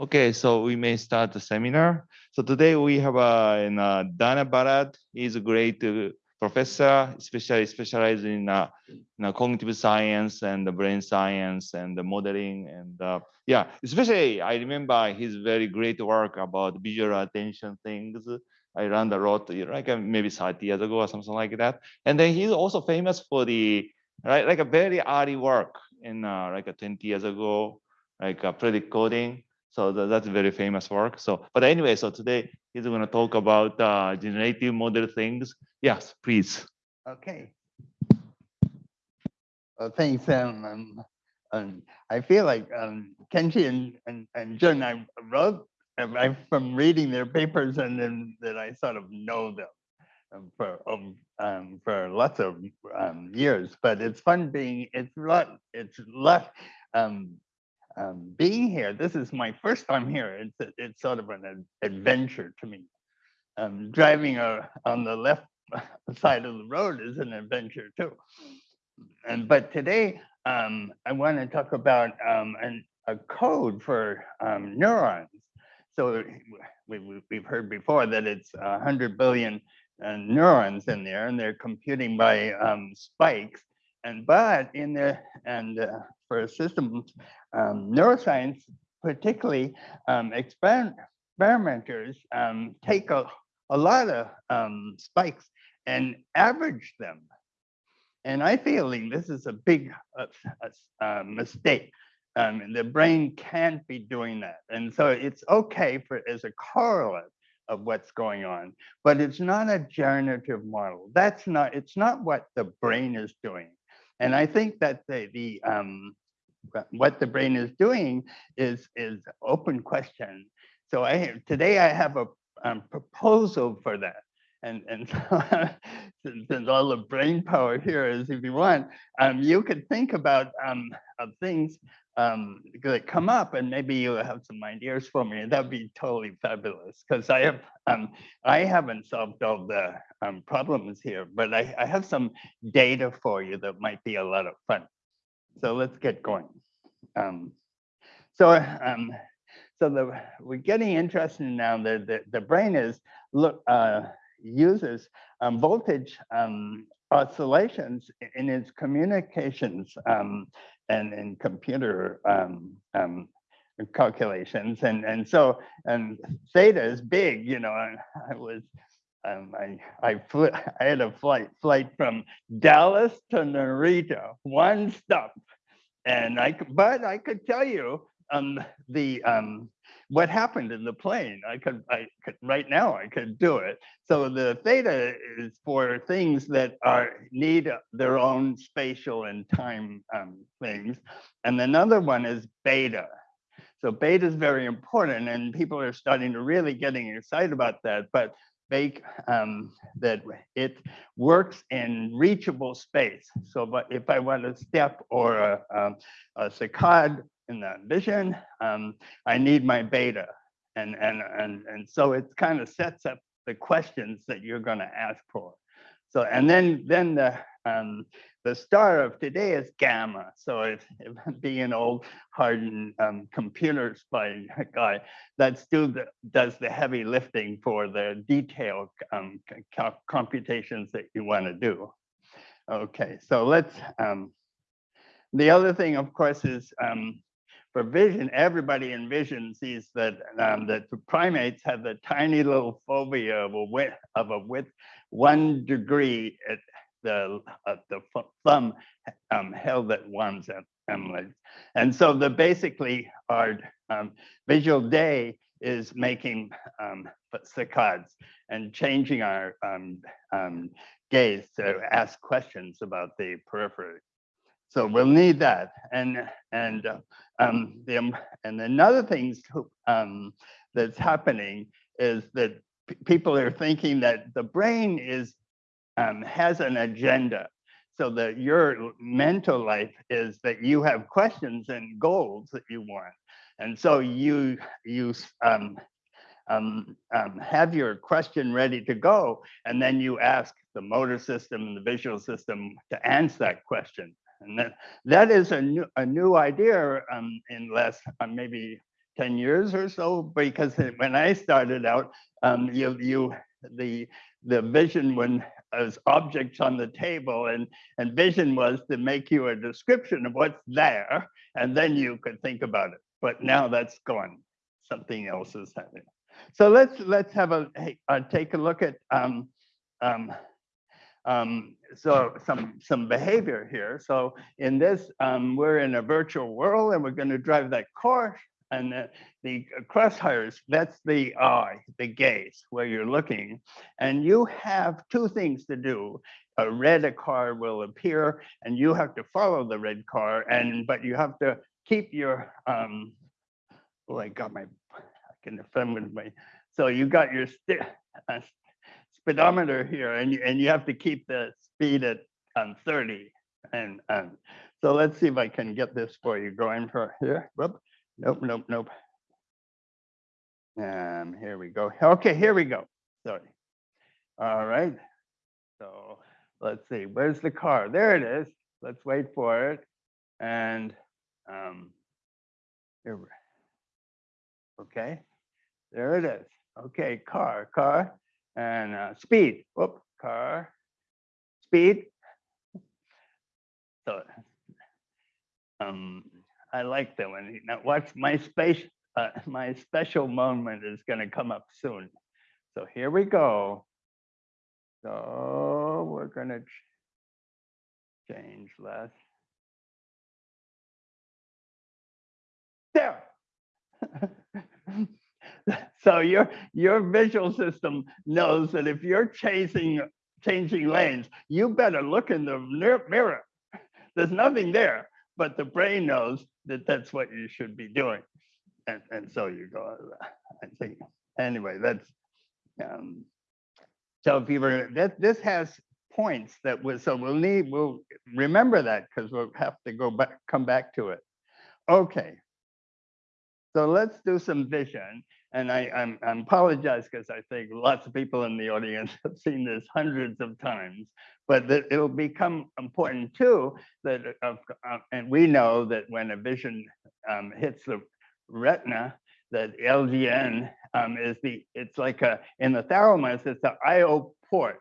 Okay, so we may start the seminar. So today we have uh, uh, Dana Ballard. He's a great uh, professor, especially specialized in, uh, in uh, cognitive science and the brain science and the modeling. And uh, yeah, especially I remember his very great work about visual attention things. I learned a lot, like uh, maybe 30 years ago or something like that. And then he's also famous for the, right, like a very early work in like a 20 years ago, like uh, predict coding so that's a very famous work. So, but anyway, so today he's going to talk about uh, generative model things. Yes, please. Okay. Well, thanks, um, um, um, I feel like um, Kenji and, and, and I wrote, I, from reading their papers and then that I sort of know them um, for um, um, for lots of um, years. But it's fun being, it's lot, it's lot, um, um, being here, this is my first time here. It's it's sort of an adventure to me. Um, driving a, on the left side of the road is an adventure too. And but today um, I want to talk about um, an, a code for um, neurons. So we, we, have heard before that it's 100 billion uh, neurons in there, and they're computing by um, spikes. And but in the and uh, for systems um, neuroscience, particularly um, exper experimenters, um, take a, a lot of um, spikes and average them. And I feeling this is a big uh, uh, mistake. Um, the brain can't be doing that. And so it's okay for as a correlate of what's going on, but it's not a generative model. That's not, it's not what the brain is doing. And I think that the, the um, what the brain is doing is is open question. So I today I have a um, proposal for that. And, and so, since all the brain power here is, if you want, um, you could think about um, things um, come up and maybe you have some ideas for me. That'd be totally fabulous because I have um, I haven't solved all the um, problems here, but I, I have some data for you that might be a lot of fun. So let's get going. Um, so um, so the we're getting interested now. The the, the brain is look uh, uses um, voltage um, oscillations in its communications um, and in computer um, um, calculations. And, and so, and theta is big, you know, I was, um, I, I, flew, I had a flight, flight from Dallas to Narita, one stop. And I, but I could tell you um, the, um, what happened in the plane. I could, I could, right now I could do it. So the theta is for things that are need their own spatial and time um, things. And another one is beta. So beta is very important and people are starting to really getting excited about that. But make um, that it works in reachable space. So but if I want a step or a, a, a saccade in the vision, um, I need my beta. And, and, and, and so it kind of sets up the questions that you're going to ask for. So, and then, then the, um, the star of today is gamma. So if, if being old hardened um, computer spy guy, that still does the heavy lifting for the detailed um, computations that you want to do. Okay, so let's, um, the other thing, of course, is um, for vision, everybody in vision sees that um, that the primates have the tiny little fovea of a width of a width one degree at the uh, the thumb um, held at one's emulates. And so the basically our um, visual day is making um, saccades and changing our um, um, gaze to ask questions about the periphery. So we'll need that. And and uh, um, the, um, and another thing um, that's happening is that people are thinking that the brain is um, has an agenda. So that your mental life is that you have questions and goals that you want. And so you you um, um, um, have your question ready to go, and then you ask the motor system and the visual system to answer that question. And that, that is a new, a new idea um, in less, uh, maybe 10 years or so, because when I started out, um, you, you, the, the vision when as objects on the table and, and vision was to make you a description of what's there, and then you could think about it. But now that's gone. Something else is happening. So let's let's have a uh, take a look at um, um, um, so some some behavior here. So in this, um, we're in a virtual world, and we're going to drive that car. And the, the crosshairs, that's the eye, the gaze, where you're looking. And you have two things to do. A red car will appear, and you have to follow the red car. And but you have to keep your um. Oh, I got my I can defend with my. So you got your uh, speedometer here and you, and you have to keep the speed at um, 30. And um, so let's see if I can get this for you going for here. Whoop. Nope, nope, nope. Um, here we go. Okay, here we go. Sorry. All right. So let's see, where's the car? There it is. Let's wait for it. And um, here, okay. There it is. Okay, car, car, and uh, speed. Whoop, car, speed. So, um, I like that one. Now, watch my space. Uh, my special moment is going to come up soon. So here we go. So we're going to ch change less. There. so your your visual system knows that if you're chasing changing lanes, you better look in the mirror. There's nothing there, but the brain knows that that's what you should be doing, and and so you go. I think anyway. That's um, so if you were that this has points that was so we'll need we'll remember that because we'll have to go back come back to it. Okay. So let's do some vision and I, I'm, I apologize because I think lots of people in the audience have seen this hundreds of times, but it'll become important too that, uh, uh, and we know that when a vision um, hits the retina, that LGN um, is the, it's like a, in the thalamus, it's the IO port.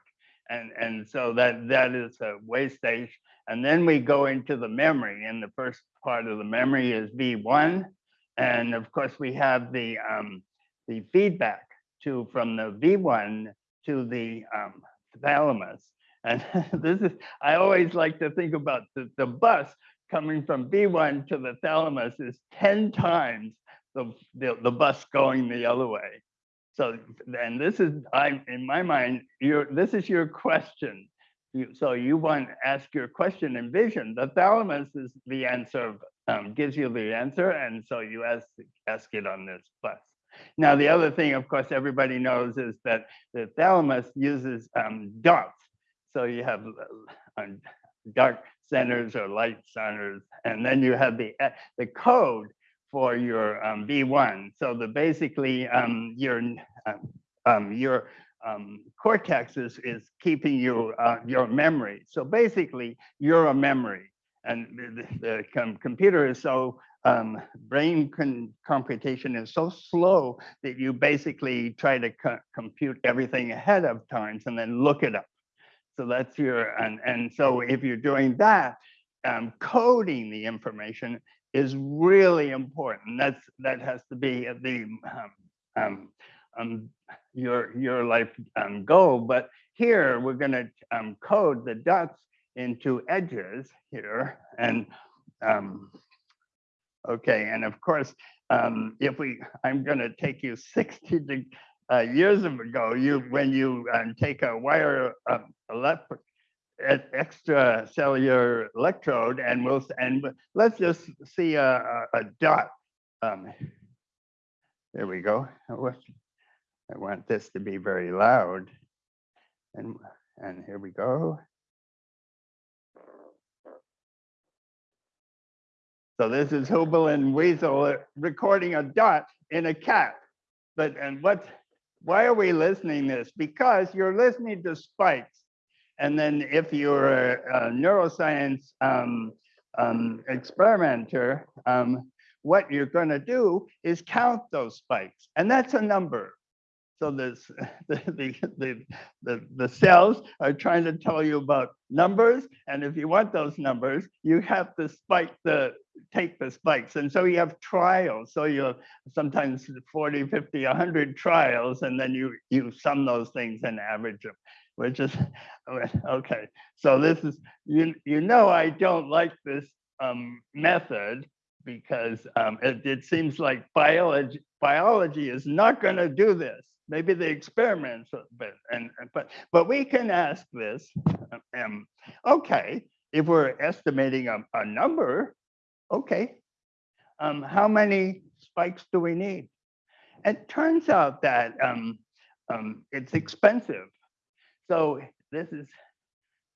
And, and so that, that is a way stage. And then we go into the memory and the first part of the memory is V1. And of course we have the, um, the feedback to from the V1 to the um, thalamus. And this is, I always like to think about the, the bus coming from V1 to the thalamus is 10 times the, the, the bus going the other way. So, and this is, I in my mind, your this is your question. You, so you want to ask your question in vision. The thalamus is the answer, um, gives you the answer, and so you ask ask it on this bus. Now, the other thing, of course, everybody knows is that the thalamus uses um, dots. So you have uh, dark centers or light centers, and then you have the uh, the code for your um, V1. So the basically um, your um, um your um, cortex is, is keeping you uh, your memory. So basically, you're a memory, and the, the com computer is so um, brain computation is so slow that you basically try to co compute everything ahead of times and then look it up. So that's your, and, and so if you're doing that, um, coding the information is really important. That's That has to be the um, um, um, your, your life um, goal. But here we're gonna um, code the dots into edges here. And Okay, and of course, um, if we, I'm going to take you 60 to, uh, years ago, you when you um, take a wire uh, extracellular electrode and we'll and let's just see a, a, a dot. Um, there we go. I want this to be very loud. And and here we go. So this is Hubel and Wiesel recording a dot in a cat. But and what? Why are we listening this? Because you're listening to spikes. And then if you're a, a neuroscience um, um, experimenter, um, what you're going to do is count those spikes, and that's a number. So this, the, the, the, the cells are trying to tell you about numbers. And if you want those numbers, you have to spike the, take the spikes. And so you have trials. So you have sometimes 40, 50, 100 trials, and then you, you sum those things and average them, which is, okay. So this is, you, you know, I don't like this um, method because um, it, it seems like biology, biology is not going to do this maybe the experiments, but and but but we can ask this. Um, okay, if we're estimating a, a number, okay, um, how many spikes do we need? It turns out that um, um, it's expensive. So this is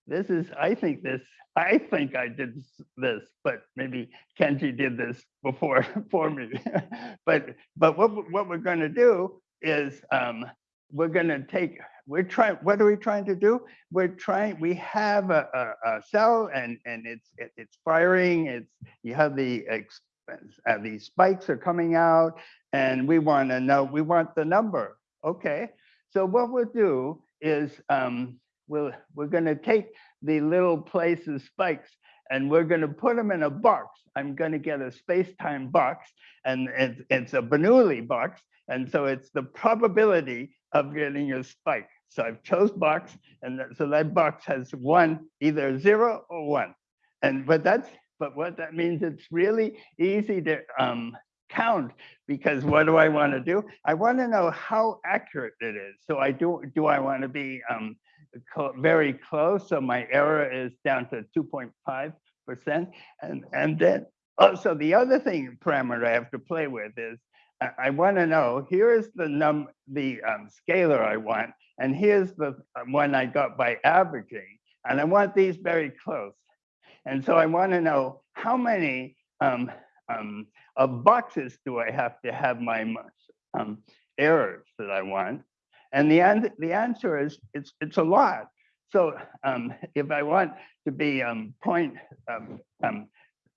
this is I think this I think I did this, but maybe Kenji did this before for me. but but what what we're going to do is um, we're going to take, we're trying, what are we trying to do? We're trying, we have a, a, a cell and, and it's, it, it's firing, it's, you have the, uh, these spikes are coming out and we want to know, we want the number. Okay, so what we'll do is um, we'll, we're going to take the little places spikes and we're going to put them in a box. I'm going to get a space-time box and it's, it's a Bernoulli box and so it's the probability of getting a spike. So I've chose box, and that, so that box has one, either zero or one. And but that's but what that means, it's really easy to um, count because what do I want to do? I want to know how accurate it is. So I do do I want to be um, very close? So my error is down to 2.5 percent, and and then also the other thing parameter I have to play with is I, want to know, here is the num the um, scalar I want, and here's the um, one I got by averaging, and I want these very close. And so I want to know how many um, um, of boxes do I have to have my um, errors that I want? And the, an the answer is it's, it's a lot. So um, if I want to be um, point,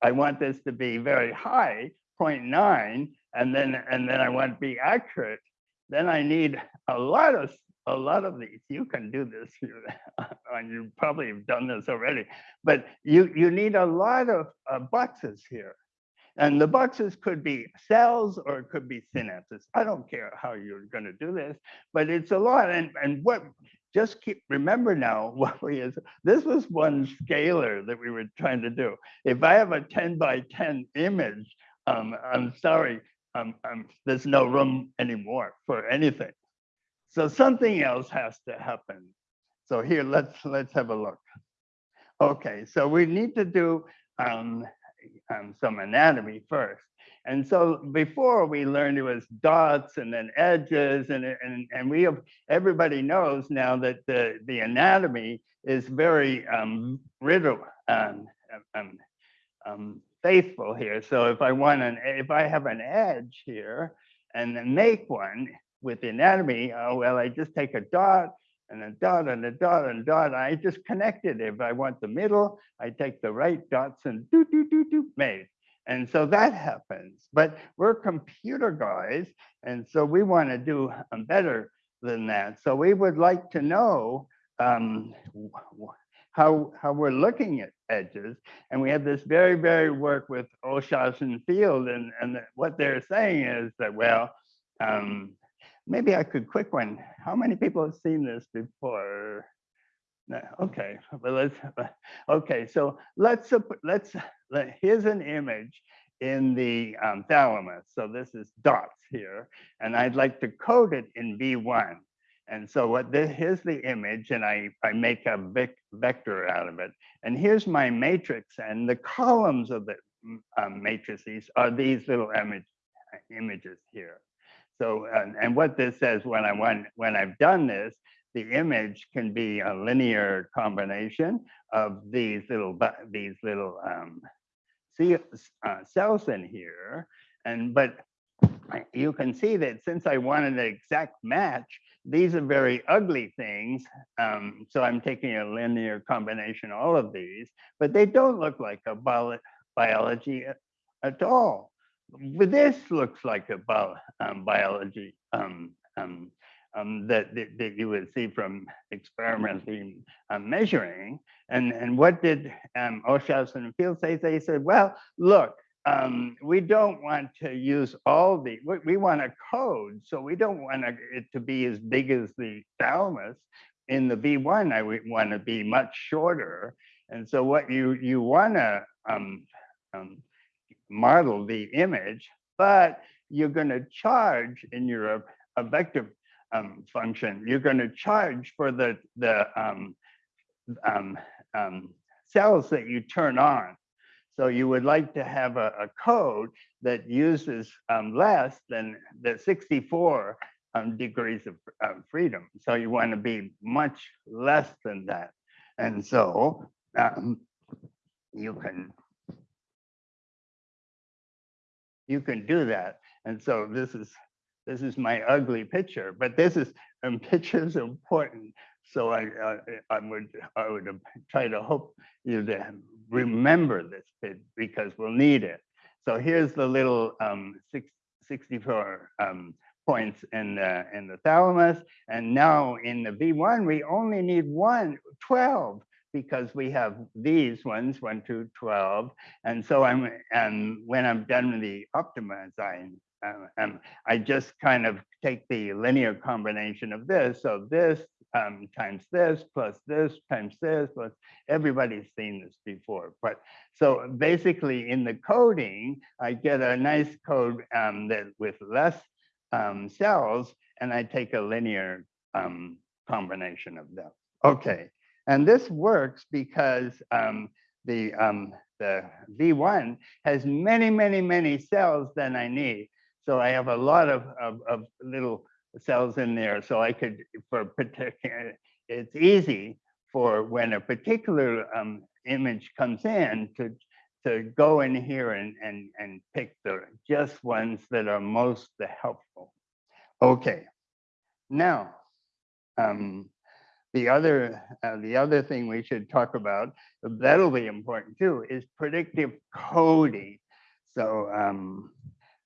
I want this to be very high, 0.9, and then and then I want to be accurate, then I need a lot of a lot of these. You can do this, and you probably have done this already, but you you need a lot of uh, boxes here. And the boxes could be cells or it could be synapses. I don't care how you're going to do this, but it's a lot. And, and what just keep remember now what we is this was one scalar that we were trying to do. If I have a 10 by 10 image, um, I'm sorry, um, um, there's no room anymore for anything. So something else has to happen. So here, let's let's have a look. Okay, so we need to do um, um, some anatomy first. And so before we learned it was dots and then edges and, and, and we have, everybody knows now that the, the anatomy is very um, riddle, um, um, um faithful here. So if I want an, if I have an edge here and then make one with the anatomy, oh, well, I just take a dot and a dot and a dot and a dot. I just connect it. If I want the middle, I take the right dots and do, do, do, do, made. And so that happens. But we're computer guys, and so we want to do better than that. So we would like to know um, how, how we're looking at edges. And we have this very, very work with Olshausen and Field. And, and what they're saying is that, well, um, maybe I could quick one. How many people have seen this before? No, okay, but let's, okay, so let's, let's, let, here's an image in the um, thalamus. So this is dots here, and I'd like to code it in V1. And so what this, here's the image and I, I make a vector out of it. And here's my matrix and the columns of the um, matrices are these little image, images here. So, and, and what this says when I want, when I've done this, the image can be a linear combination of these little, these little um, uh, cells in here. And, but you can see that since I wanted an exact match, these are very ugly things. Um, so I'm taking a linear combination, all of these, but they don't look like a bio biology at, at all. but this looks like a um, biology um, um, um, that, that, that you would see from experimentally um, measuring. And, and what did um, and Field say? They said, well, look, um, we don't want to use all the, we, we want a code, so we don't want it to be as big as the thalamus. In the V1, I want to be much shorter. And so what you, you want to um, um, model the image, but you're going to charge in your vector um, function, you're going to charge for the, the um, um, um, cells that you turn on. So you would like to have a, a code that uses um, less than the 64 um, degrees of uh, freedom. So you want to be much less than that. And so um, you can you can do that. And so this is this is my ugly picture, but this is um, pictures important. So I, I, I would I would try to hope you to remember this bit because we'll need it. So here's the little um, six, 64 um, points in the in the thalamus, and now in the V1 we only need one 12 because we have these ones, 1, 2, 12. And so I'm, and when I'm done with the optima um, um, I just kind of take the linear combination of this. So this um, times this plus this times this plus everybody's seen this before. But so basically in the coding, I get a nice code um, that with less um, cells and I take a linear um, combination of them. Okay, and this works because um, the, um, the V1 has many, many, many cells than I need. So I have a lot of, of, of little cells in there. So I could, for particular, it's easy for when a particular um, image comes in to, to go in here and, and, and pick the just ones that are most helpful. Okay, now, um, the other uh, the other thing we should talk about that'll be important too is predictive coding. So um,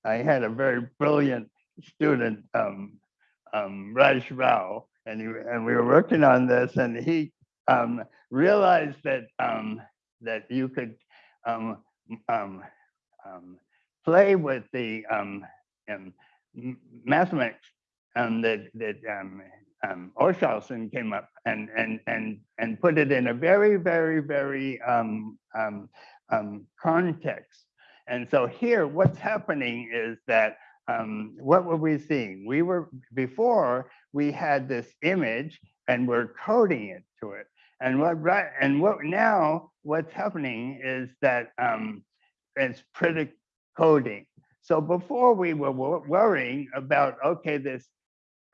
I had a very brilliant student, um, um, Raj Rao, and, he, and we were working on this, and he um, realized that um, that you could um, um, um, play with the mathematics that that Olshausen came up and and and and put it in a very very very context. And so here, what's happening is that um, what were we seeing? We were before we had this image and we're coding it to it. And what right and what now what's happening is that um, it's predict coding. So before we were worrying about okay this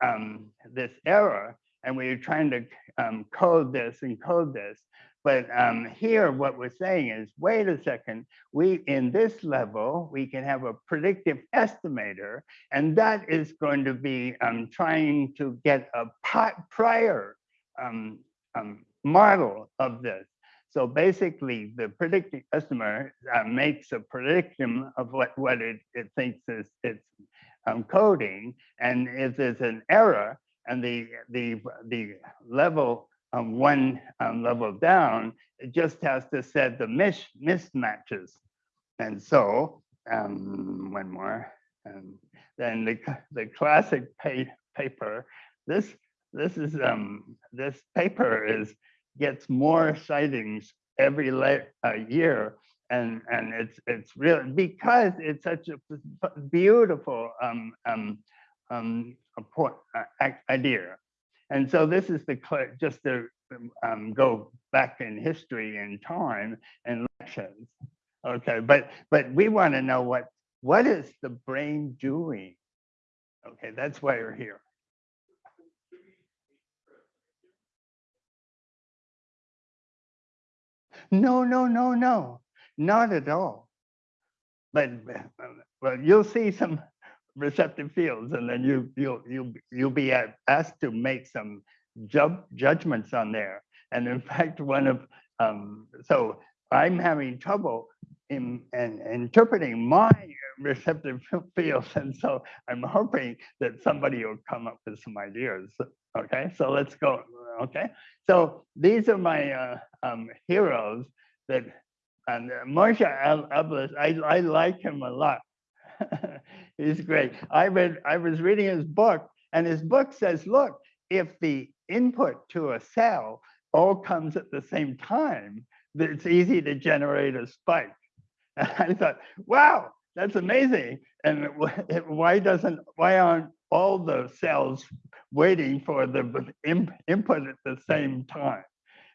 um, this error and we were trying to um, code this and code this. But um, here, what we're saying is, wait a second, we in this level, we can have a predictive estimator, and that is going to be um, trying to get a prior um, um, model of this. So basically, the predictive estimator uh, makes a prediction of what, what it, it thinks is its um, coding, and if there's an error, and the the the level um, one um, level down, it just has to set the mis mismatches. And so, um, one more, and then the, the classic pa paper, this, this is, um, this paper is, gets more sightings every uh, year. And, and it's, it's real because it's such a beautiful um, um, um, idea. And so this is the just to um, go back in history and time and lections. Okay, but but we want to know what what is the brain doing? Okay, that's why we're here. No, no, no, no, not at all. But well, you'll see some receptive fields, and then you you'll you'll you'll be asked to make some ju judgments on there. And in fact, one of um, so I'm having trouble in, in interpreting my receptive fields. And so I'm hoping that somebody will come up with some ideas. Okay, so let's go. Okay, so these are my uh, um, heroes that, and uh, Moshe Abeles, I, I like him a lot. He's great. I read, I was reading his book and his book says, look, if the input to a cell all comes at the same time, it's easy to generate a spike. And I thought, wow, that's amazing. And why doesn't, why aren't all the cells waiting for the input at the same time?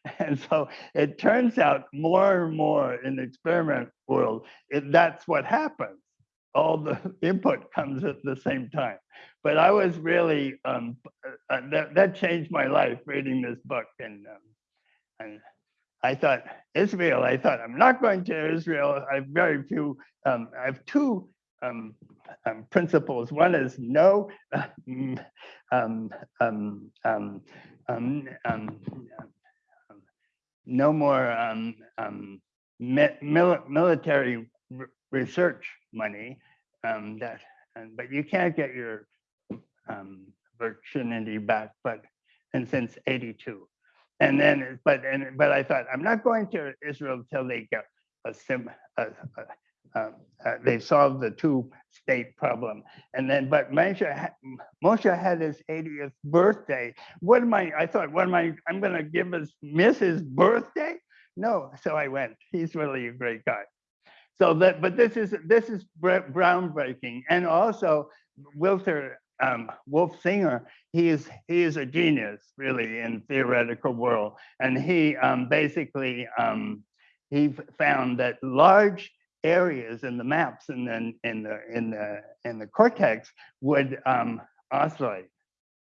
And so it turns out more and more in the experiment world, it, that's what happens. All the input comes at the same time. But I was really, um, uh, that, that changed my life reading this book. And, um, and I thought, Israel, I thought, I'm not going to Israel. I have very few, um, I have two um, um, principles. One is no, um, um, um, no more mil military research money. that, and, but you can't get your virginity back. But and since '82, and then but and but I thought I'm not going to Israel until they get a sim a, a, uh, uh, they solved the two state problem. And then, but Moshe, Moshe had his 80th birthday. What am I, I thought, what am I, I'm gonna give his, miss his birthday? No, so I went, he's really a great guy. So that, but this is, this is groundbreaking. And also Wilter um, Wolf Singer, he is he is a genius really in theoretical world, and he um, basically um, he found that large areas in the maps and then in the in the in the cortex would um, oscillate.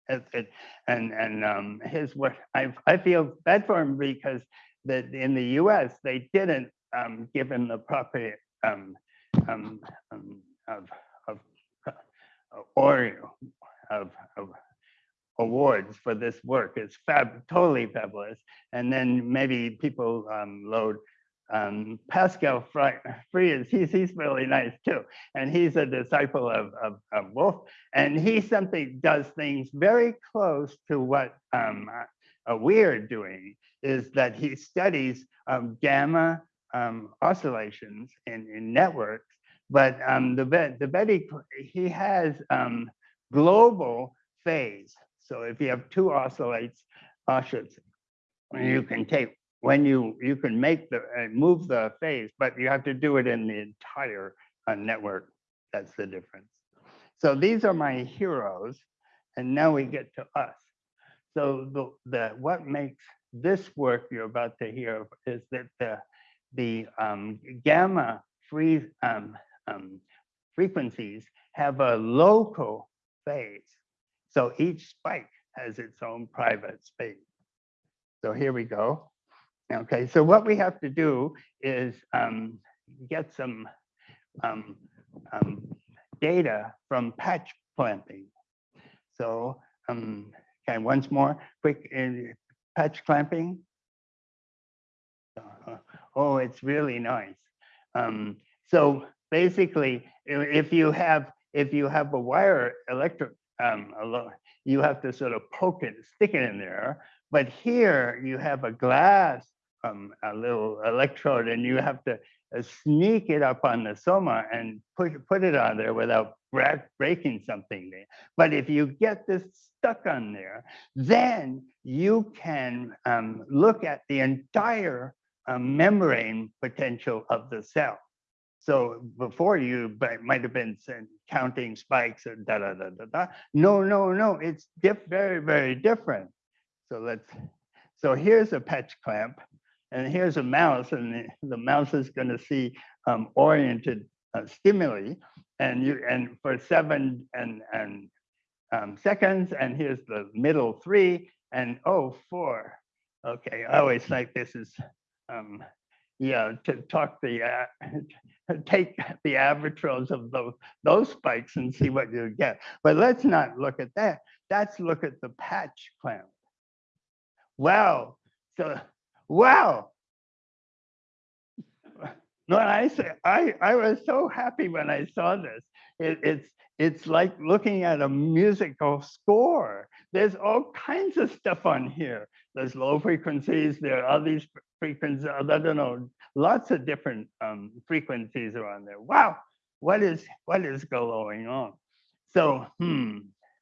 It, and and um, his what I I feel bad for him because that in the U.S. they didn't um, give him the proper um, um, um, of of uh, or of, of awards for this work. It's fab, totally fabulous. And then maybe people um, load um, Pascal Fries, he's, he's really nice too. And he's a disciple of, of, of Wolf. And he something does things very close to what um, uh, we're doing is that he studies um, gamma um, oscillations in, in networks. But um, the, the Betty, he has um, global phase. So if you have two oscillates, oscillates, you can take when you you can make the uh, move the phase, but you have to do it in the entire uh, network. That's the difference. So these are my heroes, and now we get to us. So the the what makes this work you're about to hear is that the the um, gamma free um, um, frequencies have a local phase. So each spike has its own private space. So here we go. Okay, so what we have to do is um, get some um, um, data from patch clamping. So, um, okay, once more, quick uh, patch clamping. Uh, oh, it's really nice. Um, so basically, if you have if you have a wire electric, um, you have to sort of poke it, stick it in there. But here you have a glass um, a little electrode and you have to uh, sneak it up on the soma and put, put it on there without breaking something there. But if you get this stuck on there, then you can um, look at the entire um, membrane potential of the cell. So before you might have been counting spikes and da da da da da. No, no, no, it's very, very different. So let's, so here's a patch clamp. And here's a mouse, and the, the mouse is going to see um, oriented uh, stimuli, and you and for seven and and um, seconds, and here's the middle three, and oh four. Okay, I always like this is, um, yeah, to talk the uh, take the arbitrage of those those spikes and see what you get. But let's not look at that. Let's look at the patch clamp. Wow. So Wow. No, I say, I, I was so happy when I saw this. It, it's, it's like looking at a musical score. There's all kinds of stuff on here. There's low frequencies, there are these frequencies, I don't know, lots of different um, frequencies are on there. Wow, what is, what is going on? So, hmm,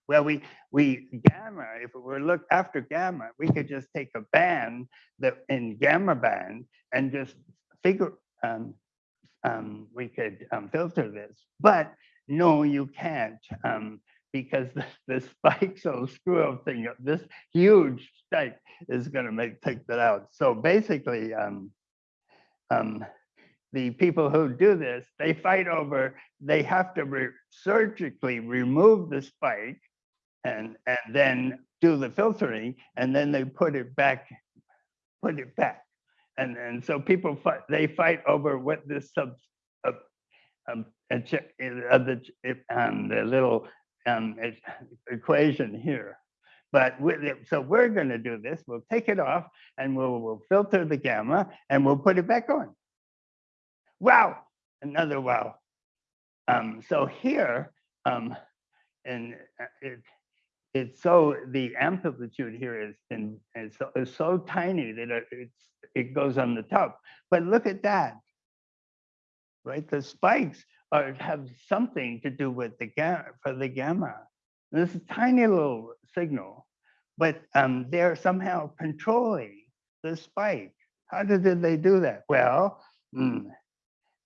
well, we, we gamma, if we were look after gamma, we could just take a band that in gamma band and just figure, um, um, we could um, filter this. But no, you can't um, because the spikes will screw up thing. This huge spike is going to make take that out. So basically, um, um, the people who do this, they fight over, they have to re surgically remove the spike and, and then do the filtering, and then they put it back, put it back. And, and so people fight, they fight over what this sub, uh, um, uh, the, um, the little um, equation here. But so we're going to do this. We'll take it off and we'll, we'll filter the gamma and we'll put it back on. Wow, another wow. Um, so here, um, and uh, it, it's so the amplitude here is in is so, is so tiny that it's it goes on the top. But look at that, right? The spikes are have something to do with the gamma for the gamma. This is tiny little signal, but um, they're somehow controlling the spike. How did they do that? Well, mm,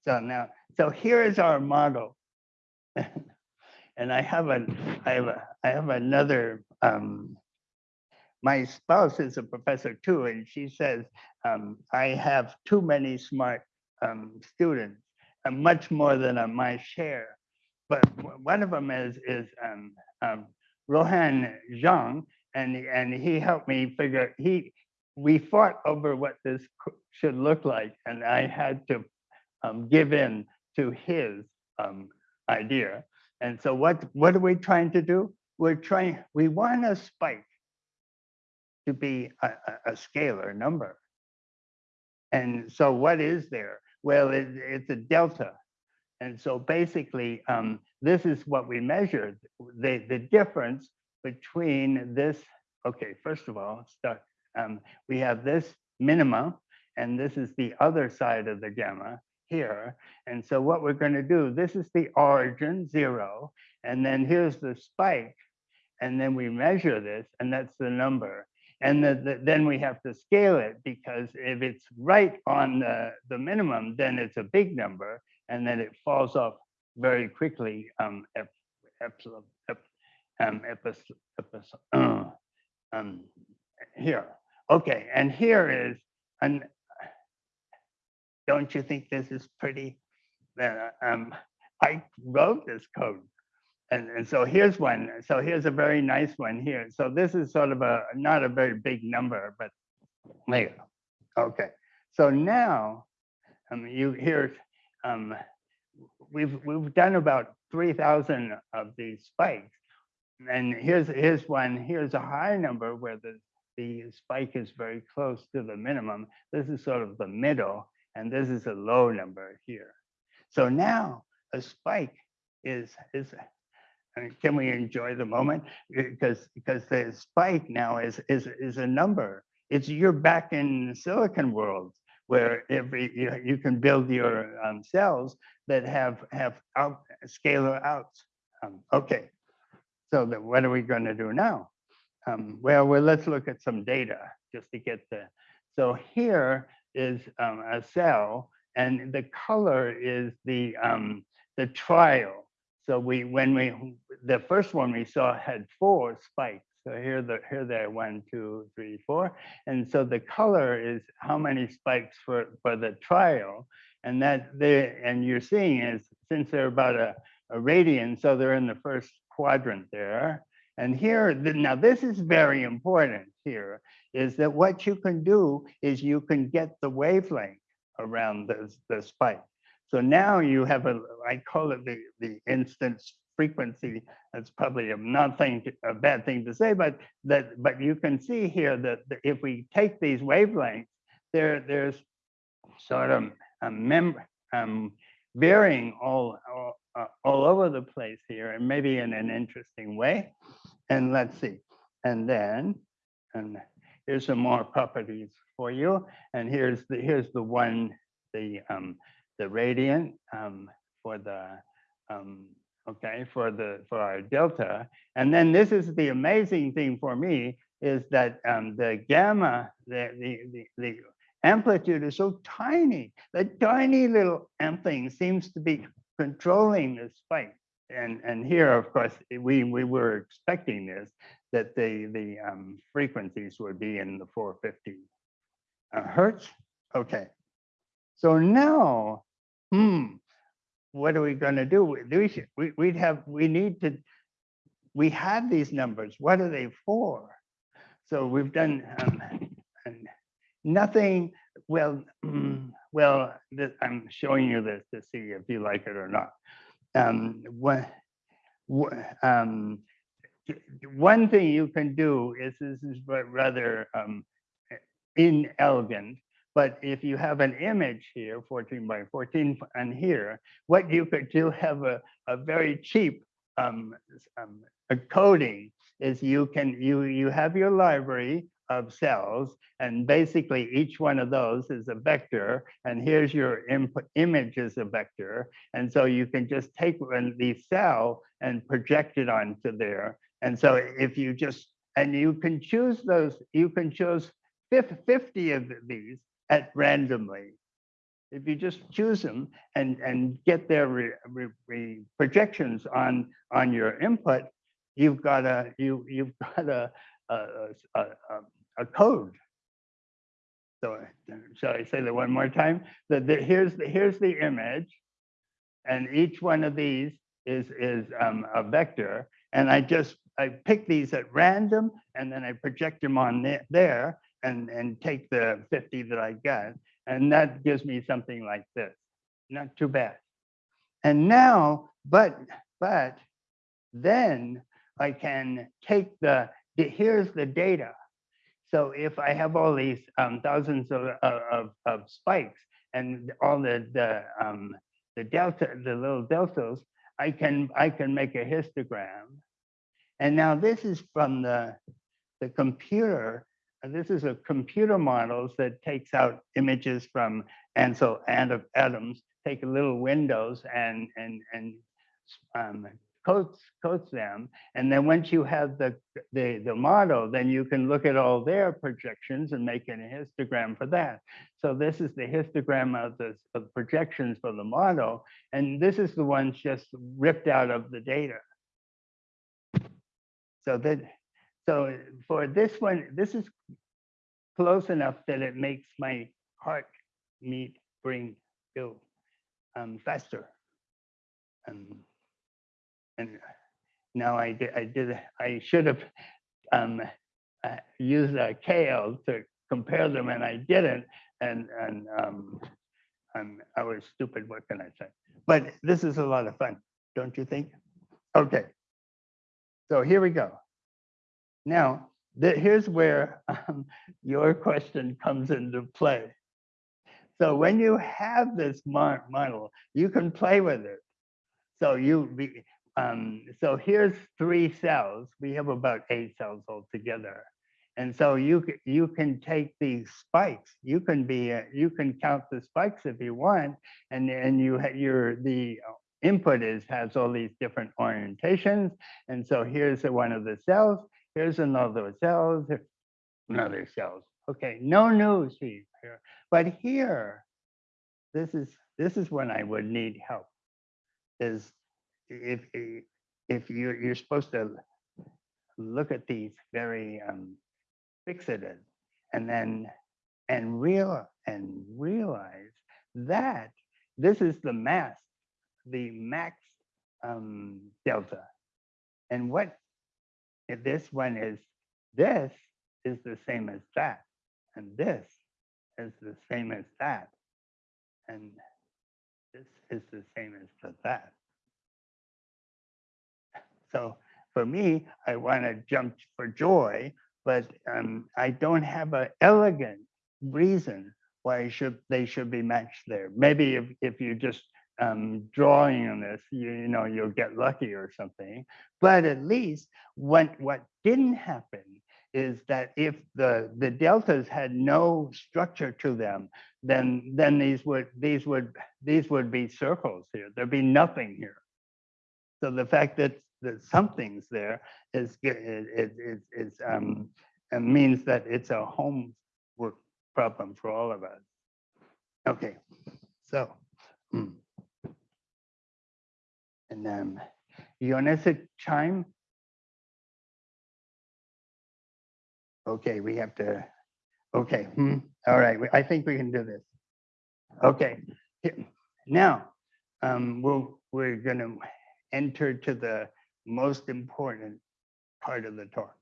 so now, so here is our model. and I have a, I have a, I have another, um, my spouse is a professor too, and she says, um, I have too many smart um, students, uh, much more than my share. But one of them is, is um, um, Rohan Zhang, and, and he helped me figure, he, we fought over what this should look like, and I had to um, give in to his um, idea. And so what, what are we trying to do? We're trying, we want a spike to be a, a scalar number. And so what is there? Well, it, it's a delta. And so basically, um, this is what we measured. The, the difference between this, okay, first of all, start, um, we have this minima, and this is the other side of the gamma here. And so what we're going to do, this is the origin, zero, and then here's the spike, and then we measure this, and that's the number. And the, the, then we have to scale it because if it's right on the, the minimum, then it's a big number, and then it falls off very quickly um, epsilon, um, uh, um, here. Okay, and here is an don't you think this is pretty? Uh, um, I wrote this code. And, and so here's one. So here's a very nice one here. So this is sort of a, not a very big number, but there Okay. So now um, you hear, um, we've, we've done about 3,000 of these spikes. And here's, here's one, here's a high number where the, the spike is very close to the minimum. This is sort of the middle and this is a low number here. So now a spike is, is can we enjoy the moment? Because because the spike now is is is a number. It's you're back in silicon world where every you, you can build your um, cells that have have out scalar outs. Um, okay, so what are we going to do now? Um, well, well, let's look at some data just to get the. So here is um, a cell, and the color is the um, the trial. So we when we the first one we saw had four spikes. So here the here there one two three four, and so the color is how many spikes for for the trial, and that they and you're seeing is since they're about a, a radian, so they're in the first quadrant there. And here, now this is very important here, is that what you can do is you can get the wavelength around the, the spike. So now you have a, I call it the, the instance frequency. That's probably a nothing, a bad thing to say, but that, but you can see here that if we take these wavelengths, there, there's sort of a mem um, varying all, all, uh, all over the place here and maybe in an interesting way. And let's see. And then, and here's some more properties for you. And here's the, here's the one, the, um, the radiant, um, for the, um, okay, for the, for our delta. And then this is the amazing thing for me is that, um, the gamma, the, the, the, the amplitude is so tiny. The tiny little thing seems to be controlling the spike. And, and here, of course, we, we were expecting this, that the, the um, frequencies would be in the 450 uh, hertz. Okay. So now, hmm, what are we going to do? We, we we'd have, we need to, we have these numbers. What are they for? So we've done um, nothing, well, well, this, I'm showing you this to see if you like it or not. Um, what, um, one thing you can do is this is rather um, inelegant, but if you have an image here, 14 by 14, and here, what you could do have a, a very cheap um, um, a coding is you can you you have your library of cells and basically each one of those is a vector and here's your input image is a vector. And so you can just take the cell and project it onto there. And so if you just and you can choose those you can choose 50 of these at randomly. If you just choose them and and get their re, re, re- projections on on your input you've got a you you've got a a, a, a, code. So shall i say that one more time? That here's the here's the image and each one of these is is um, a vector and i just i pick these at random and then i project them on the- there and and take the 50 that i got and that gives me something like this not too bad and now but but then I can take the, here's the data. So if I have all these um, thousands of, of, of- of spikes and all the, the, um, the delta, the little deltas, I can, I can make a histogram. And now this is from the, the computer. This is a computer models that takes out images from Ansel and of atoms, take little windows and, and, and um, coats, coats them. And then once you have the, the, the model, then you can look at all their projections and make an histogram for that. So this is the histogram of the of projections for the model. And this is the ones just ripped out of the data. So that, so for this one, this is close enough that it makes my heart meet, bring, go um, faster. Um, and now I did, I did, I should have um, uh, used a KL to compare them and I didn't. And, and um, I'm, I was stupid, what can I say? But this is a lot of fun, don't you think? Okay. So here we go. Now, the, here's where um, your question comes into play. So when you have this model, you can play with it. So you be, um, so here's three cells. We have about eight cells altogether. And so you you can take these spikes. You can be uh, you can count the spikes if you want, and and you your the input is has all these different orientations. And so here's one of the cells. Here's another cell, Another cells. Okay, no news here. But here, this is this is when I would need help. Is if if you're you're supposed to look at these very um, fixated and then and real and realize that this is the mass, the max um, delta, and what this one is this is the same as that, and this is the same as that, and this is the same as the that. So for me, I want to jump for joy, but um, I don't have an elegant reason why should they should be matched there. Maybe if, if you just um, drawing on this, you, you know, you'll get lucky or something. But at least what what didn't happen is that if the the deltas had no structure to them, then then these would these would these would be circles here. There'd be nothing here. So the fact that that something's there is is is, is um it means that it's a homework problem for all of us. Okay, so. mm. And um, Ionescent chime. Okay, we have to, okay, hmm, all right, I think we can do this. Okay, now, um, we'll, we're gonna enter to the most important part of the talk.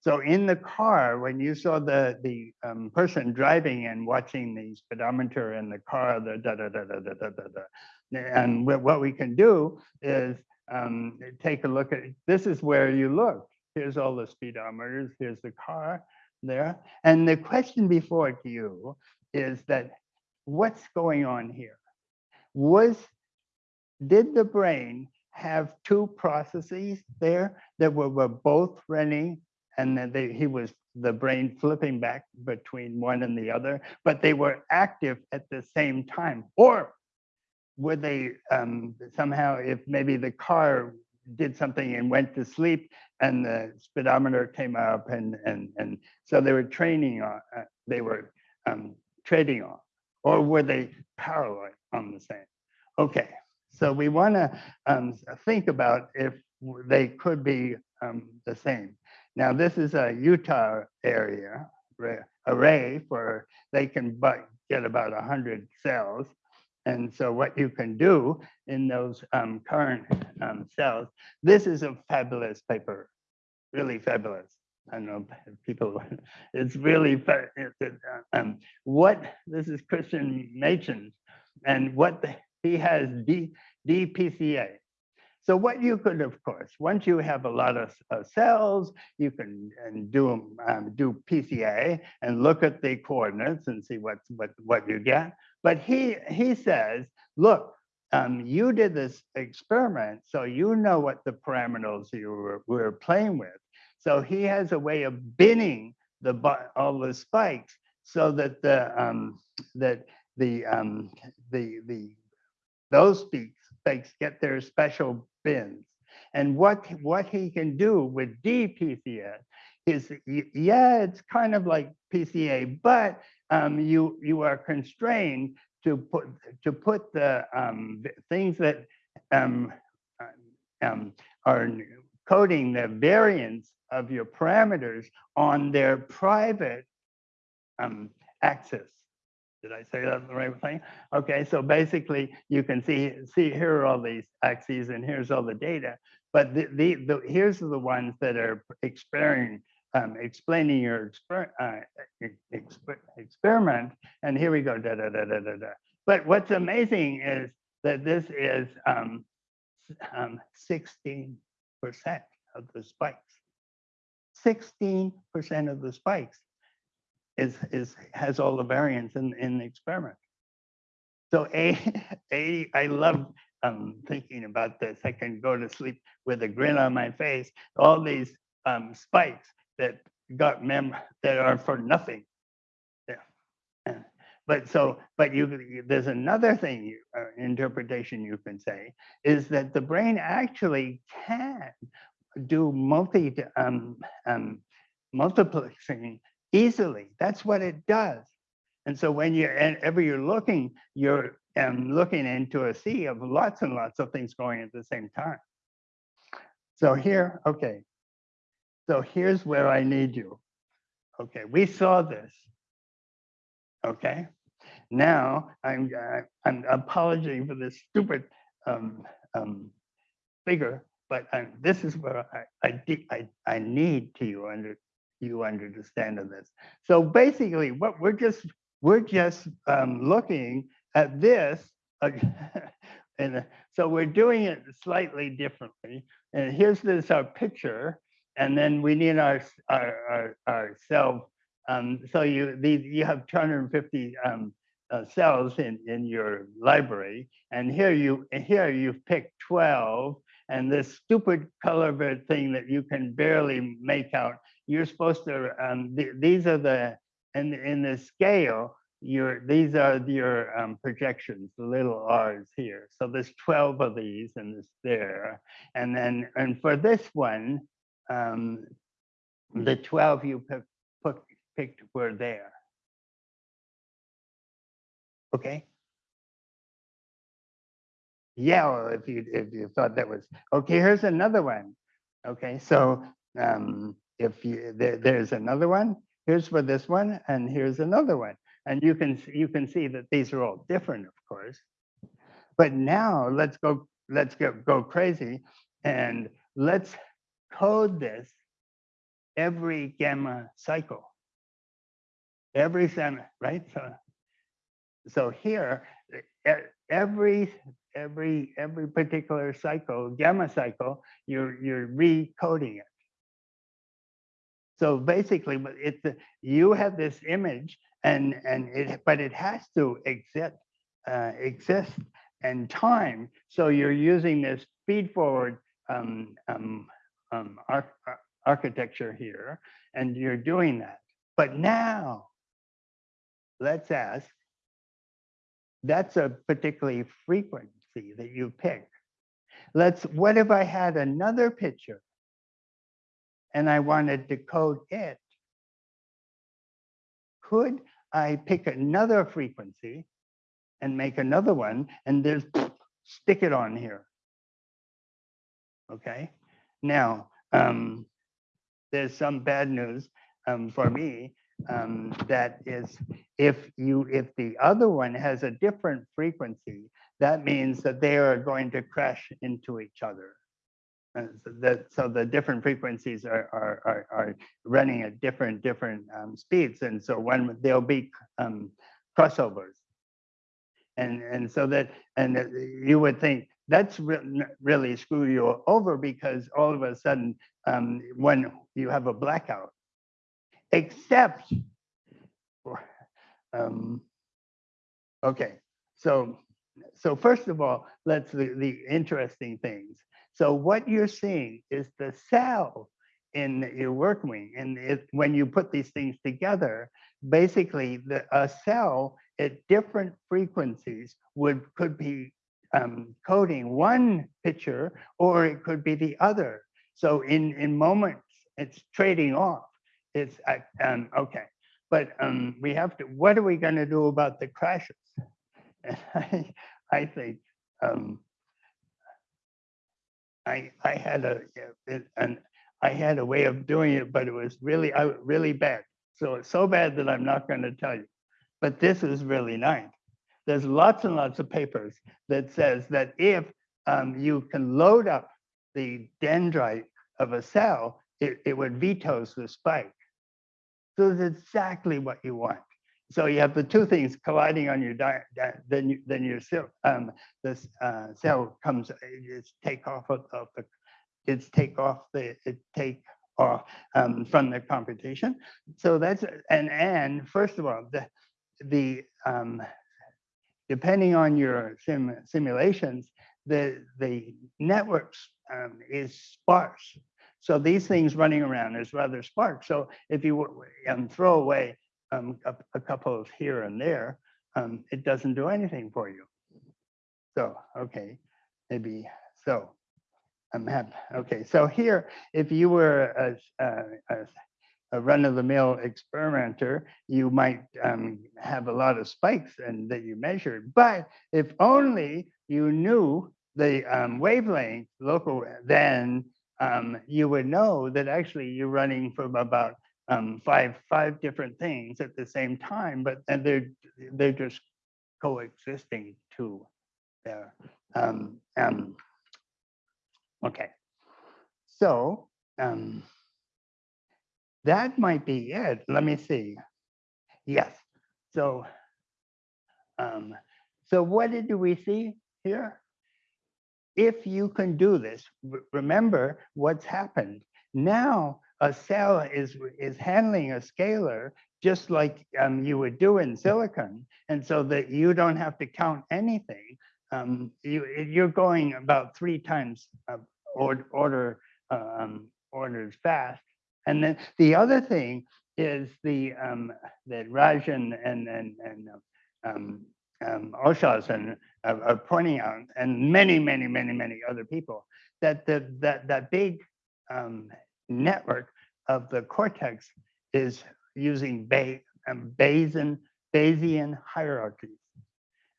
So in the car, when you saw the, the um, person driving and watching the speedometer in the car, the da da da da da da da da. And what we can do is um, take a look at, this is where you look. Here's all the speedometers, here's the car there. And the question before you is that what's going on here? Was, did the brain have two processes there that were, were both running and then they, he was the brain flipping back between one and the other, but they were active at the same time. Or were they um, somehow, if maybe the car did something and went to sleep and the speedometer came up and and and so they were training on, uh, they were um, trading on, or were they parallel on the same? Okay, so we want to um, think about if they could be um, the same. Now, this is a Utah area array for, they can get about 100 cells. And so what you can do in those um, current um, cells, this is a fabulous paper, really fabulous. I don't know people, it's really, fa- it- it, uh, um, what, this is Christian Machens, and what the- he has D, DPCA. So what you could, of course, once you have a lot of uh, cells, you can and do um, do PCA and look at the coordinates and see what what what you get. But he he says, look, um, you did this experiment, so you know what the parameters you were, were playing with. So he has a way of binning the all the spikes so that the um, that the um, the the those spikes get their special bins. And what what he can do with DPCS is yeah, it's kind of like PCA, but um, you you are constrained to put to put the um, things that um, uh, um, are coding the variance of your parameters on their private um, axis. Did I say that the right thing? Okay, so basically you can see, see here are all these axes and here's all the data. But the, the, the here's the ones that are experiencing, um, explaining your exper, uh, exper, experiment. And here we go, da, da, da, da, da, da. But what's amazing is that this is um, s- um, 16% of the spikes. 16% of the spikes is is has all the variance in in the experiment. So a a I love um, thinking about this. I can go to sleep with a grin on my face. All these um, spikes that got mem that are for nothing. Yeah. But so, but you, you- there's another thing, you- uh, interpretation you can say, is that the brain actually can do multi, um, um, multiplexing easily. That's what it does. And so when you're, and ever you're looking, you're um, looking into a sea of lots and lots of things going at the same time. So here, okay. So here's where I need you. Okay, we saw this. Okay, now I'm uh, I'm apologizing for this stupid um, um, figure, but um, this is where I I, I I need to you under you understand of this. So basically, what we're just we're just um, looking at this, uh, and uh, so we're doing it slightly differently. And here's this our picture, and then we need our our our, our self um, so you, these, you have two hundred and fifty, um, uh, cells in, in your library. And here you, here you've picked twelve, and this stupid color thing that you can barely make out, you're supposed to, um, th- these are the, in, in the scale, your, these are your, um, projections, the little Rs here. So there's twelve of these and it's there. And then, and for this one, um, the twelve you pick, put, picked were there. Okay? Yeah, well, if you, if you thought that was, okay, here's another one. Okay, so, um, if you, there, there's another one, here's for this one, and here's another one. And you can, you can see that these are all different, of course. But now let's go, let's go, go crazy and let's code this every gamma cycle. Every sem, right? So, so here, every, every, every particular cycle, gamma cycle, you're, you're recoding it. So basically, it's, you have this image and, and it, but it has to exist, uh, exist and time. So you're using this feed forward um, um, um, ar- architecture here, and you're doing that. But now, let's ask, that's a particularly frequency that you pick. Let's, what if I had another picture and I wanted to code it? Could I pick another frequency and make another one and just stick it on here? Okay, now, um, there's some bad news um, for me. Um, that is, if you, if the other one has a different frequency, that means that they are going to crash into each other. Uh, so that, so the different frequencies are, are, are, are running at different, different um, speeds. And so when there'll be um, crossovers. And, and so that, and you would think that's re- really screw you over because all of a sudden, um, when you have a blackout, except um, okay, so, so first of all, let's, the, the interesting things. So what you're seeing is the cell in your work wing. And it, when you put these things together, basically the, a cell at different frequencies would, could be um, coding one picture or it could be the other. So in, in moments, it's trading off. It's, um, okay, but um, we have to, what are we gonna do about the crashes? And I, I think, um, I, I had a, it- an, I had a way of doing it, but it was really, uh, really bad. So it's so bad that I'm not gonna tell you. But this is really nice. There's lots and lots of papers that says that if um, you can load up the dendrite of a cell, it, it would vetoes the spike. So it's exactly what you want. So you have the two things colliding on your di- di- then you, then your cell um, this uh, cell comes it's take off of, of the it's take off the it take off um, from the computation. So that's and and first of all the the um, depending on your sim, simulations, the the networks um, is sparse. So these things running around is rather sparse. So if you um, throw away um, a, a couple of here and there, um, it doesn't do anything for you. So okay, maybe so. I'm happy. Okay, so here, if you were a, a, a a run-of-the-mill experimenter, you might um, have a lot of spikes and that you measured. But if only you knew the um, wavelength local, then um, you would know that actually you're running from about um, five five different things at the same time, but and they're they're just coexisting too. There. Um, um, okay. So. Um, that might be it. Let me see. Yes. So, um, so what did we see here? If you can do this, remember what's happened. Now a cell is is handling a scalar just like um, you would do in silicon. And so that you don't have to count anything. Um, you, you're going about three times uh, or, order um, orders fast. And then the other thing is the um, that Rajan and and and um, um, Olshausen are, are pointing out, and many, many, many, many other people, that the that that big um, network of the cortex is using Bay, um, Bayesian Bayesian hierarchies,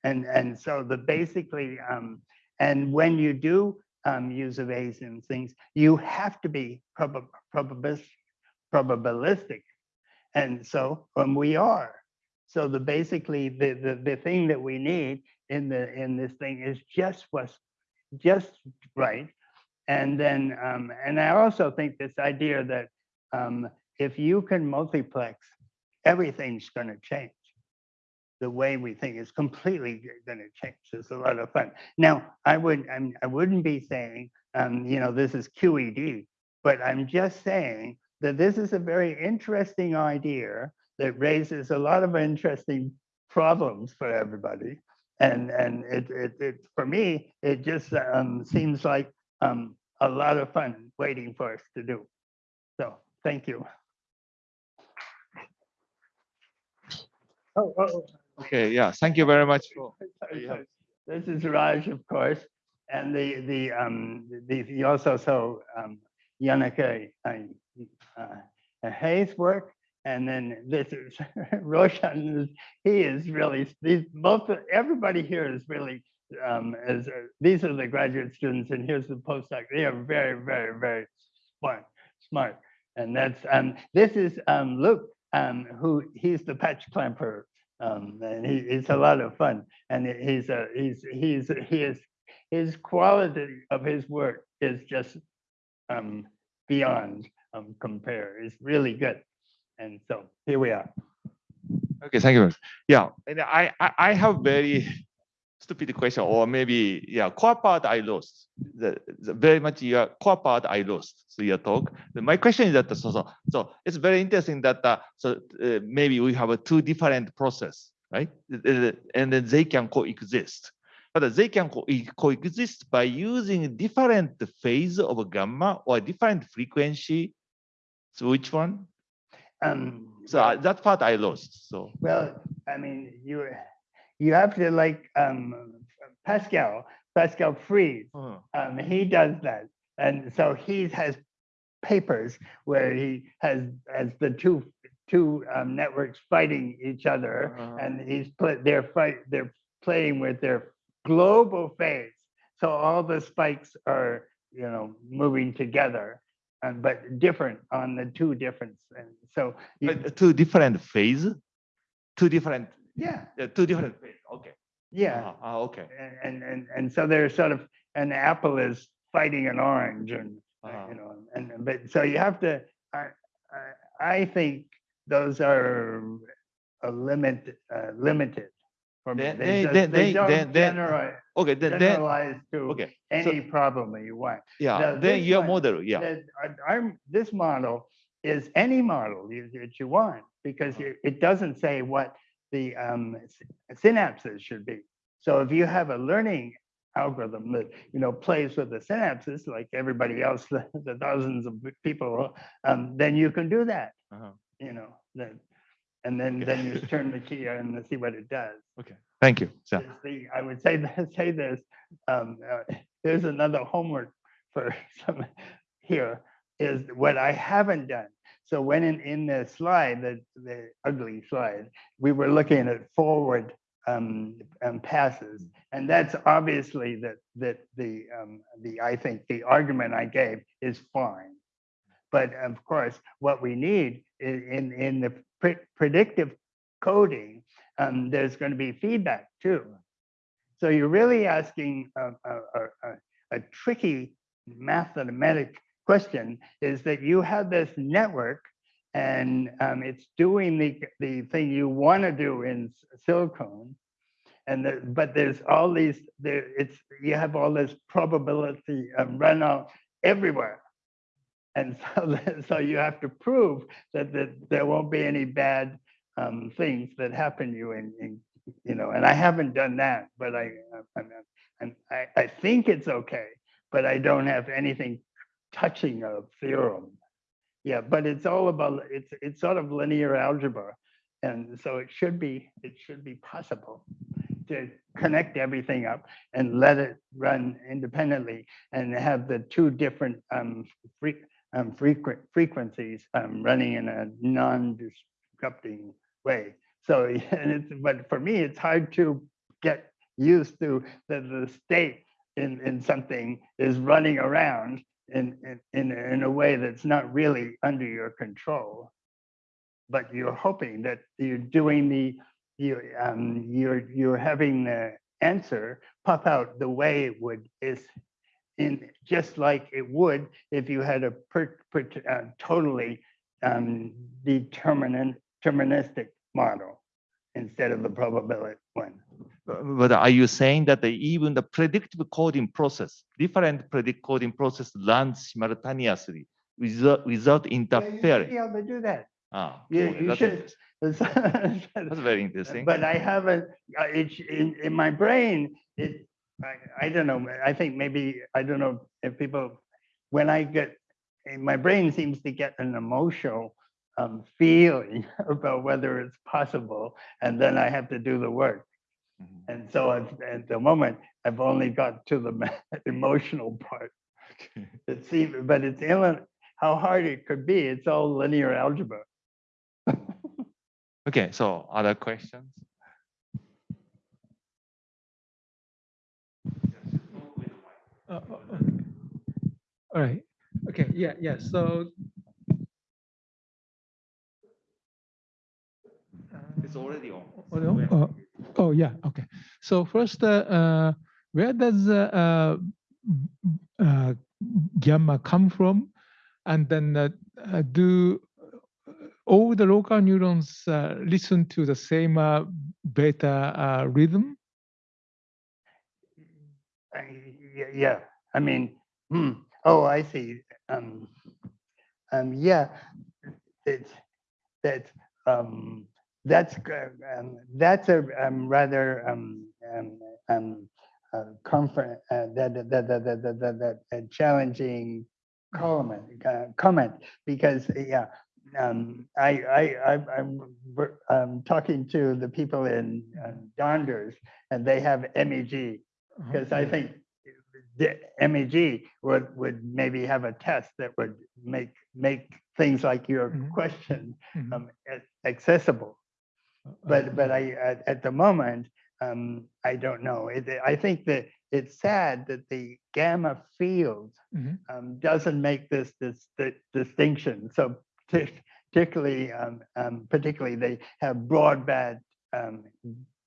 and and so the basically um, and when you do um, use of Bayesian things, you have to be probab probabilistic, probabilistic, and so when we are. So the basically the, the the thing that we need in the in this thing is just what's just right. And then um, and I also think this idea that um, if you can multiplex, everything's going to change. The way we think is completely going to change. It's a lot of fun. Now, I would I'm, I wouldn't be saying um, you know this is QED, but I'm just saying that this is a very interesting idea that raises a lot of interesting problems for everybody. And and it it, it for me it just um, seems like um, a lot of fun waiting for us to do. So thank you. Oh, oh, Okay, yeah, thank you very much for. Yeah. This is Raj, of course, and the the um the he also so um Yannicke uh, uh, Hayes work and then this is Roshan he is really these both everybody here is really um as uh, these are the graduate students and here's the postdoc. They are very very very smart smart. And that's um this is um Luke um who he's the patch clamper um and he, it's a lot of fun. And he's a he's he's he is his quality of his work is just um beyond um compare it's really good and so here we are. Okay, thank you. Yeah, and I, I, I have very stupid question, or maybe yeah, core part I lost. The, the very much your core part I lost. So your talk. The- my question is that so so so it's very interesting that uh, so uh, maybe we have a two different process, right? And then they can coexist. But they can co- coexist by using different phase of a gamma or different frequency. So which one? Um, So uh, that part I lost. So. well, I mean, you you have to like um, Pascal, Pascal Fries. uh, Um, he does that, and so he has papers where he has has the two two um, networks fighting each other, Uh-huh. and he's put they're fight they're playing with their global phase. So all the spikes are you know moving together, and but different on the two different. And so you, two different phase, two different, yeah, uh, two different phase. Okay. yeah. Uh, uh, okay. and and and, and so they're sort of an apple is fighting an orange and uh, Uh-huh. you know and but so you have to I, I I think those are a limit uh, limited me. Then- They, then- just, then- they then- don't then- generalize, Okay. Then, then generalize to okay. any problem that you want. Yeah. Now, then this your one- model. Yeah. That I- I'm this model is any model you, that you want because Uh-huh. it, it doesn't say what the um, s- synapses should be. So if you have a learning algorithm that you know plays with the synapses like everybody else, the, the thousands of people, um, then you can do that. Uh-huh. You know, then, and then Okay. then you just turn the key and see what it does. Okay, thank you. So, Is the, I would say that, say this, um, uh, here's another homework for some here, is what I haven't done. So when in, in the slide, the, the ugly slide, we were looking at forward um, um, passes. And that's obviously that, that the, um, the, I think the argument I gave is fine. But of course, what we need i- in, in the pre- predictive coding, um, there's going to be feedback too. So you're really asking a, a, a, a- tricky mathematic question is that you have this network and um, it's doing the, the thing you want to do in silicon. And the, but there's all these, there, it's, you have all this probability um, runout everywhere. And so, so you have to prove that, that there won't be any bad um, things that happen you in, in, you know, and I haven't done that, but I, I'm, I'm, I, I think it's okay, but I don't have anything touching a theorem. Yeah, but it's all about, it's, it's sort of linear algebra. And so it should be, it should be possible to connect everything up and let it run independently and have the two different um, fre um, frequent frequencies um, running in a non-disrupting way. So, and it's, but for me, it's hard to get used to that the state in, in something is running around in, in, in, in a way that's not really under your control. But you're hoping that you're doing the, you, um, you're, you're having the answer pop out the way it would is in just like it would if you had a per, per, uh, totally um, determinant deterministic model instead of the probability one. But are you saying that the, even the predictive coding process, different predict coding process runs simultaneously without, without Yeah, you should interfering? be able to do that. Ah, You, okay, you that's should. That's very interesting. But I haven't, uh, it's in, in my brain, it, I, I don't know, I think maybe, I don't know if people, when I get, eh, my brain seems to get an emotional um, feeling about whether it's possible, and then I have to do the work. Mhm. And so at, at the moment, I've only got to the emotional part. Okay. It seems, but it's, how hard it could be, it's all linear algebra. Okay, so other questions? Uh, uh, uh, All right, okay, yeah, yeah, so. It's already on. Oh. Oh, Oh, yeah, okay. So first, uh, uh, where does uh, uh, gamma come from? And then do all the local neurons uh, listen to the same uh, beta uh, rhythm? I- yeah, yeah. I mean, hmm. oh, I see. Um, um, yeah, it's that um, that's um, that's a um, rather um, um, um uh, comfort uh, that, that, that, that, that, that, challenging comment uh, comment because yeah um, I, I, I, am talking to the people in uh, Donders, and they have MEG mm-hmm. because I think the MEG would, would maybe have a test that would make, make things like your Mhm. question Mhm. um, accessible. Uh, uh, But, but I, at, at the moment, um, I don't know. It, I think that it's sad that the gamma field Mhm. um, doesn't make this, this, di- distinction. So particularly, um, um, particularly they have broadband, um,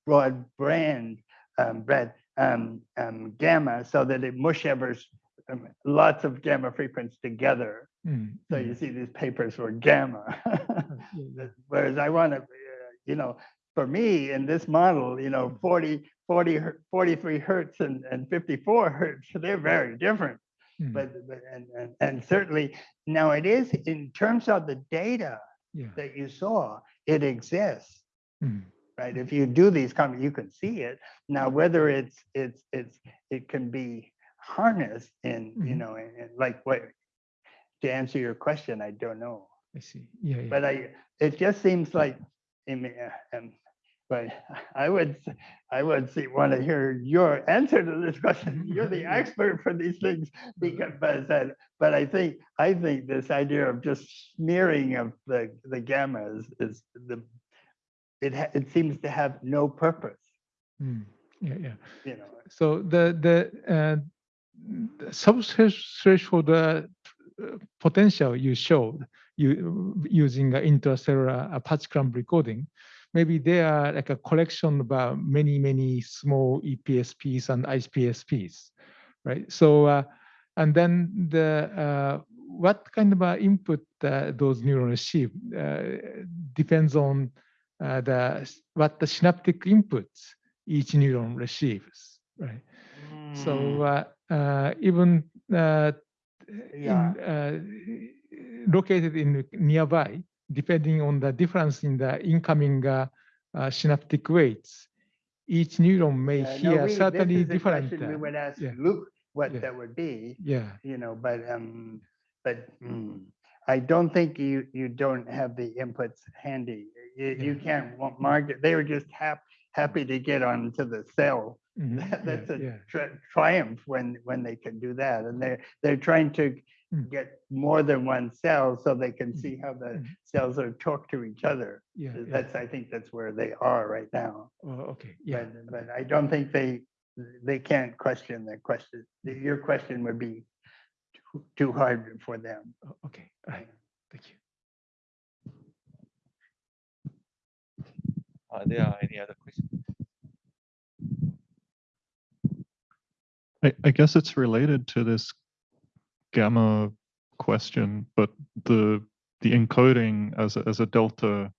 broad brand, um, bread, um, um, gamma, so that it mush evers um, lots of gamma frequencies together. Mm, So mm. you see these papers were gamma. Uh. Whereas I want to, you know, for me in this model, you know, 40, 40, 43 hertz and, and 54 hertz, they're very different. Mm, But, but and, and, and certainly now it is in terms of the data Yeah. that you saw, it exists, mm, right? If you do these comments, you can see it. Now, whether it's, it's, it's, it can be harnessed in, you Mhm. know, in- in like what, to answer your question, I don't know. I see. Yeah, yeah. But I, it just seems like, I mean, uh, um, but I would, I would see, want to hear your answer to this question. You're the expert for these things because, but I but I think, I think this idea of just smearing of the, the gamma is, is the, it, ha- it seems to have no purpose, Mm, yeah, yeah. you know. So the the, uh, the subthreshold uh, potential you showed you using uh, intracellular uh, patch clamp recording, maybe they are like a collection of uh, many many small EPSPs and IPSPs, right? So uh, and then the uh, what kind of uh, input uh, those neurons receive uh, depends on uh, the what the synaptic inputs each neuron receives, right? So Mm, uh, uh, even uh, Yeah. in, uh, located in nearby, depending on the difference in the incoming uh, uh, synaptic weights, each neuron may Yeah, no, hear we- this certainly different. We would ask yeah. Luke what Yeah. that would be, yeah, you know, but, um, but, mm, I don't think you, you don't have the inputs handy. You, you can't wa- mark. They were just hap, happy to get onto the cell. mhm, That- yeah, That's a yeah, tri- triumph when, when they can do that. And they're, they're trying to Mm. get more than one cell so they can Mm. see how the Mm. cells are talk to each other. yeah, yeah. That's, I think that's where they are right now. Oh, okay, yeah. But, but I don't think they, they can't question the question. Your question would be too- too hard for them. Oh, Okay, all right, thank you. Are there any other questions? I, I guess it's related to this gamma question, but the the encoding as a, as a delta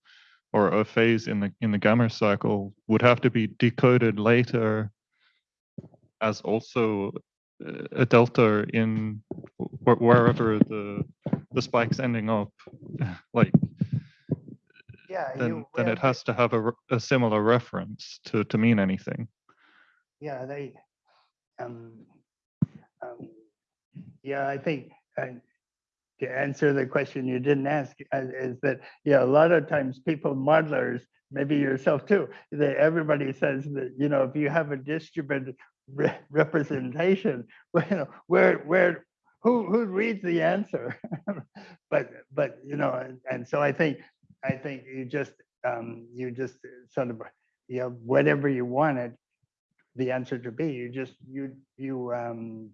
or a phase in the in the gamma cycle would have to be decoded later as also uh, a delta in wherever the the spike's ending up like Yeah. then you- then it has to have a, a similar reference to to mean anything Yeah, they, um, um, yeah, I think, uh, to answer the question you didn't ask, uh, is that, yeah, a lot of times people modelers, maybe yourself too, that everybody says that, you know, if you have a distributed re- representation, well, you know, where, where, who, who reads the answer? But, but, you know, and, and so I think, I think you just, um, you just sort of, you know, whatever you wanted, the answer to be. You just, you, you um,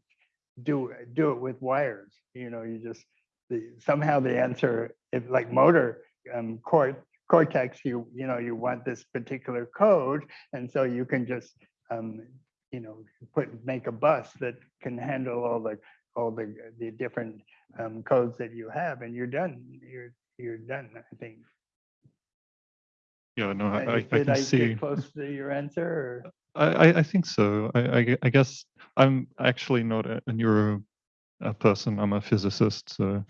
do, do it with wires, you know, you just, the, somehow the answer, if like motor um, cort, cortex, you, you know, you want this particular code. And so you can just, um, you know, put, make a bus that can handle all the, all the, the different um, codes that you have and you're done. You're, you're done, I think. Yeah no Uh, i, I, I Did can I see get close to your answer or? I, I, I think so. I, I, I guess I'm actually not a, a neuro uh person. I'm a physicist, so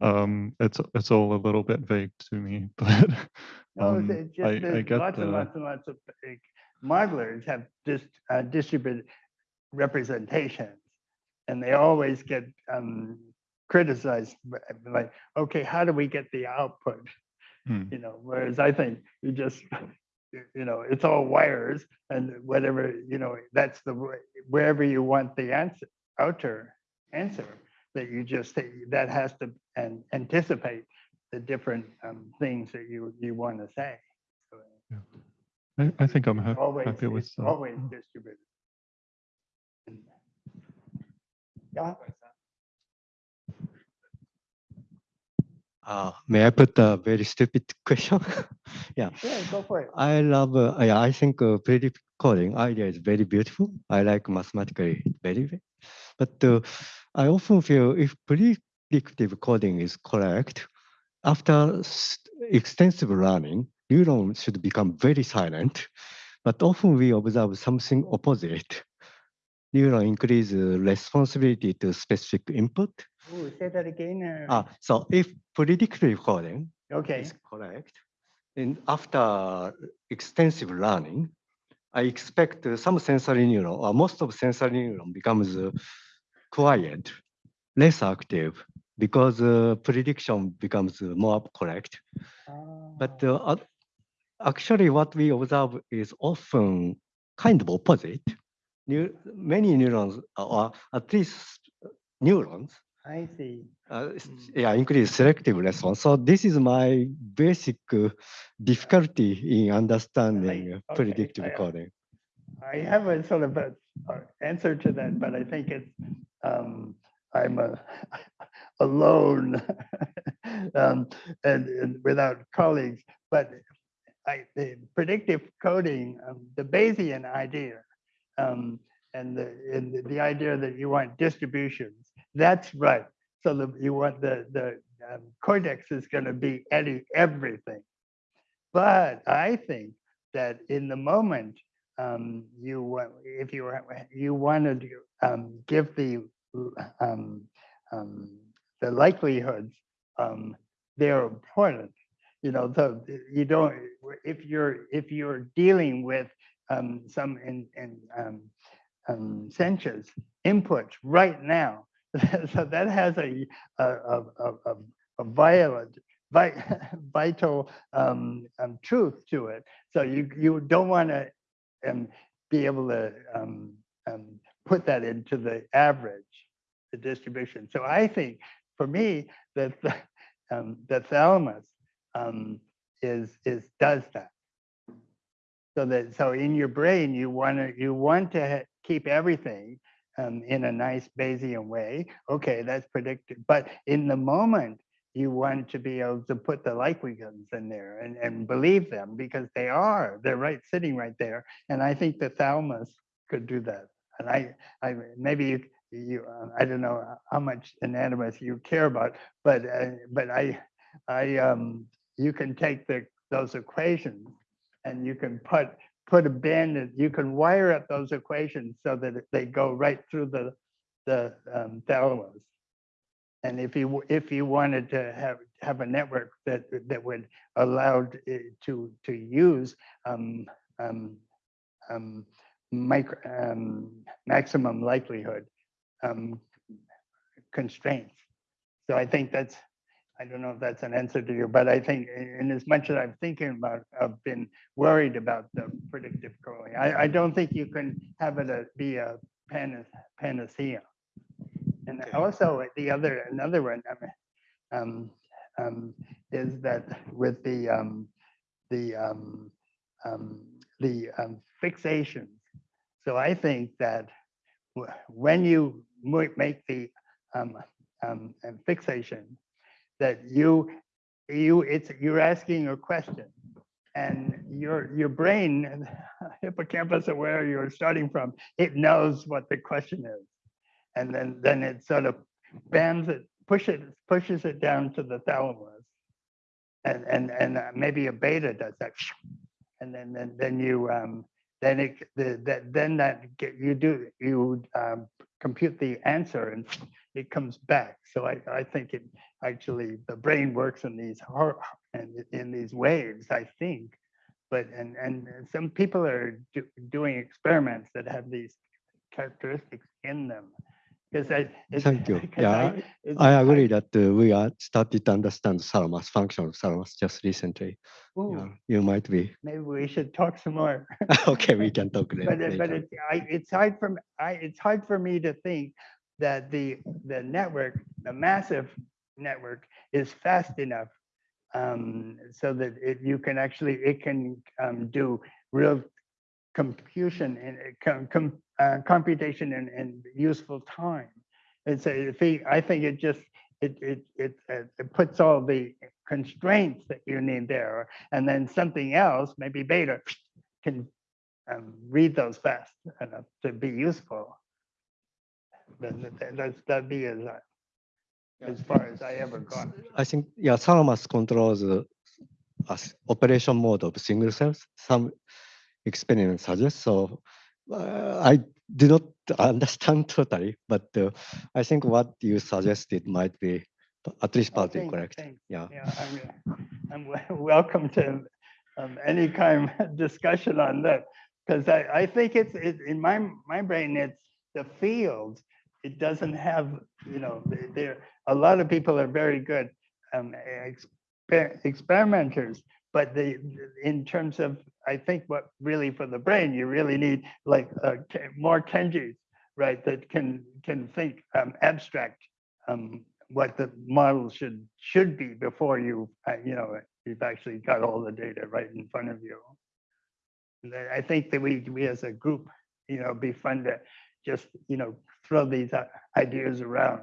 um, it's it's all a little bit vague to me. But um, I, just I there's get lots and lots and lots of like, modelers have just uh, distributed representations. And they always get um, criticized, like, okay, how do we get the output? Hmm, You know, whereas I think you just, you know, it's all wires and whatever, you know, that's the, way- wherever you want the answer, outer answer, that you just, say that has to and anticipate the different um, things that you, you want to say. So I, I think I'm hap- Always, happy with that. always distributed. And- Yeah, Uh, may I put a very stupid question? yeah, yeah, go for it. I love, uh, yeah, I think uh, predictive coding idea is very beautiful. I like mathematically very, ve- but uh, I often feel if predictive coding is correct, after extensive learning, neurons should become very silent. But often we observe something opposite. Neuron increase uh, responsibility to specific input. Ooh, say that again. or- Ah, so if predictive coding Okay, is correct, and after extensive learning, I expect uh, some sensory neuron, or most of sensory neuron becomes uh, quiet, less active, because uh, prediction becomes uh, more correct. But Ah, uh, actually, what we observe is often kind of opposite. Neu- many neurons, or at least neurons, I see. uh, yeah, increase selective response. So this is my basic uh, difficulty in understanding uh, okay, predictive I- coding. I have a sort of a, a answer to that, but I think it's, um, I'm a, alone um, and, and without colleagues, but I, the predictive coding, um, the Bayesian idea, um, and the, and the- idea that you want distributions, that's right. So the, you want the, the um, cortex is gonna be any, everything. But I think that in the moment, um, you, want, if you, you wanted to um, give the, um, um, the likelihoods, um, they're important. you know, so you don't, if you're, if you're dealing with some in, in um, inputs right now, so that has a, a, a, a, a- violent, vital um, um, truth to it. So you, you don't want to um, be able to um, um, put that into the average, the distribution. So I think, for me, that the, um, the thalamus um, is is does that. So that so in your brain you want to you want to keep everything um, in a nice Bayesian way. Okay, that's predicted. But in the moment, you want to be able to put the likelihoods in there and, and believe them because they are. They're right sitting right there. And I think the thalamus could do that. And I, I maybe you, you uh, I don't know how much anatomy you care about, but uh, but I, I um, you can take the those equations and you can put put a bin and you can wire up those equations so that they go right through the the um, thalamus. And if you if you wanted to have have a network that that would allow to to use um, um, um, micro um, maximum likelihood um, constraints. So I think that's I don't know if that's an answer to you, but I think in as much as I'm thinking about, I've been worried about the predictive coding. I, I don't think you can have it a- be a panacea. And Okay. also the other, another one, um, um, is that with the, um, the, um, um, the um, fixations. So I think that when you make the um, um, um, fixation, that you, you, it's, you're asking a question. And your, your brain, hippocampus, where you're starting from, it knows what the question is. And then, then it sort of bends it, pushes, it pushes it down to the thalamus. And, and, and maybe a beta does that. And then, then, then you, um, then it, the, that, then that get, you do, you, um, compute the answer and it comes back. So I, I think it actually, the brain works in these, and in these waves, I think. But, and, and some people are do- doing experiments that have these characteristics in them. Because I. Thank you. Yeah, I- I- agree that uh, we are started to understand thalamus, function of thalamus just recently. Ooh, Yeah, You might be, Maybe we should talk some more. okay, we can talk la- But, it- but later. it's, I, it's hard for, I, it's hard for me to think that the, the network, the massive network is fast enough um, so that it, you can actually, it can um, do real computation and uh, com, com, uh, computation and, in useful time. It's a, thing- I think it just, it, it, it, uh, it puts all the constraints that you need there. And then something else, maybe beta, can um, read those fast enough to be useful. That- that- that's, that'd be as, uh, as far as I ever got. I think, yeah, thalamus controls uh, as operation mode of single cells. Some experiments suggest so. uh, I do not understand totally, but uh, I think what you suggested might be at least Oh, partly thanks, correct. thanks. Yeah. Yeah, I'm, I'm welcome to um, any kind of discussion on that. Because I, I think it's, it, in my, my brain, it's the field. It doesn't have, you know, th- there, a lot of people are very good um, exper- experimenters. But the, in terms of, I think what really for the brain, you really need like uh, more Kenjis, right? That can, can think um, abstract um, what the model should, should be before you, uh, you know, you've actually got all the data right in front of you. I think that we, we as a group, you know, be fun to just, you know, throw these uh, ideas around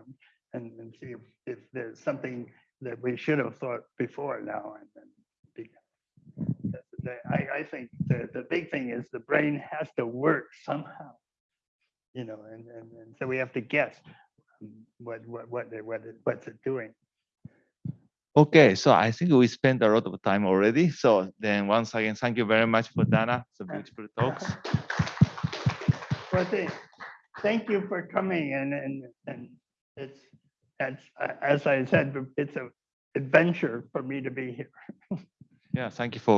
and, and see if, if there's something that we should have thought before now and then. The- I, I think the, the big thing is the brain has to work somehow. You know, and, and, and so we have to guess um, what, what, what, it- what, it- what's it doing? Okay, so I think we spent a lot of time already. So then once again, thank you very much for Dana. It's a beautiful talks. Well, thank, thank you for coming and, and, and it's, it's, as I said, it's a, adventure for me to be here. Yeah, thank you for